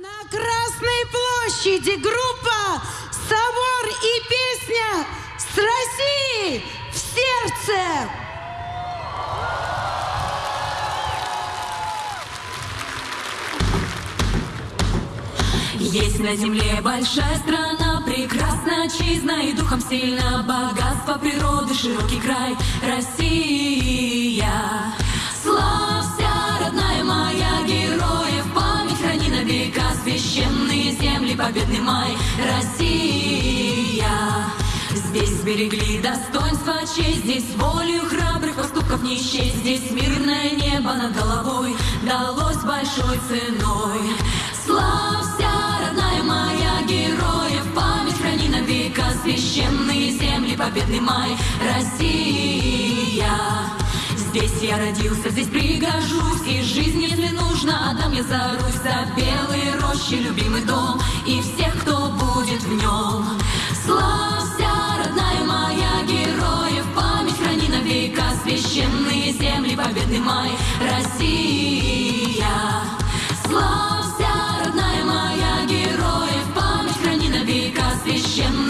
На Красной площади группа «Собор и песня» с России в сердце. Есть на земле большая страна, прекрасна, отчизна и духом сильно Богатство природы, широкий край, Россия. Священные земли, победный май, Россия. Здесь сберегли достоинство, честь, здесь волю храбрых поступков не исчезнь, здесь мирное небо над головой далось большой ценой. Славься, родная моя, героев память храни на века, священные земли, победный май, Россия. Здесь я родился, здесь пригожусь, и жизнь, если нужно, отдам я за Русь, за белые тещи любимый дом и всех, кто будет в нем. Славься, родная моя, героев память храни навека священные земли, победный май, Россия. Славься, родная моя, героев память храни навека священные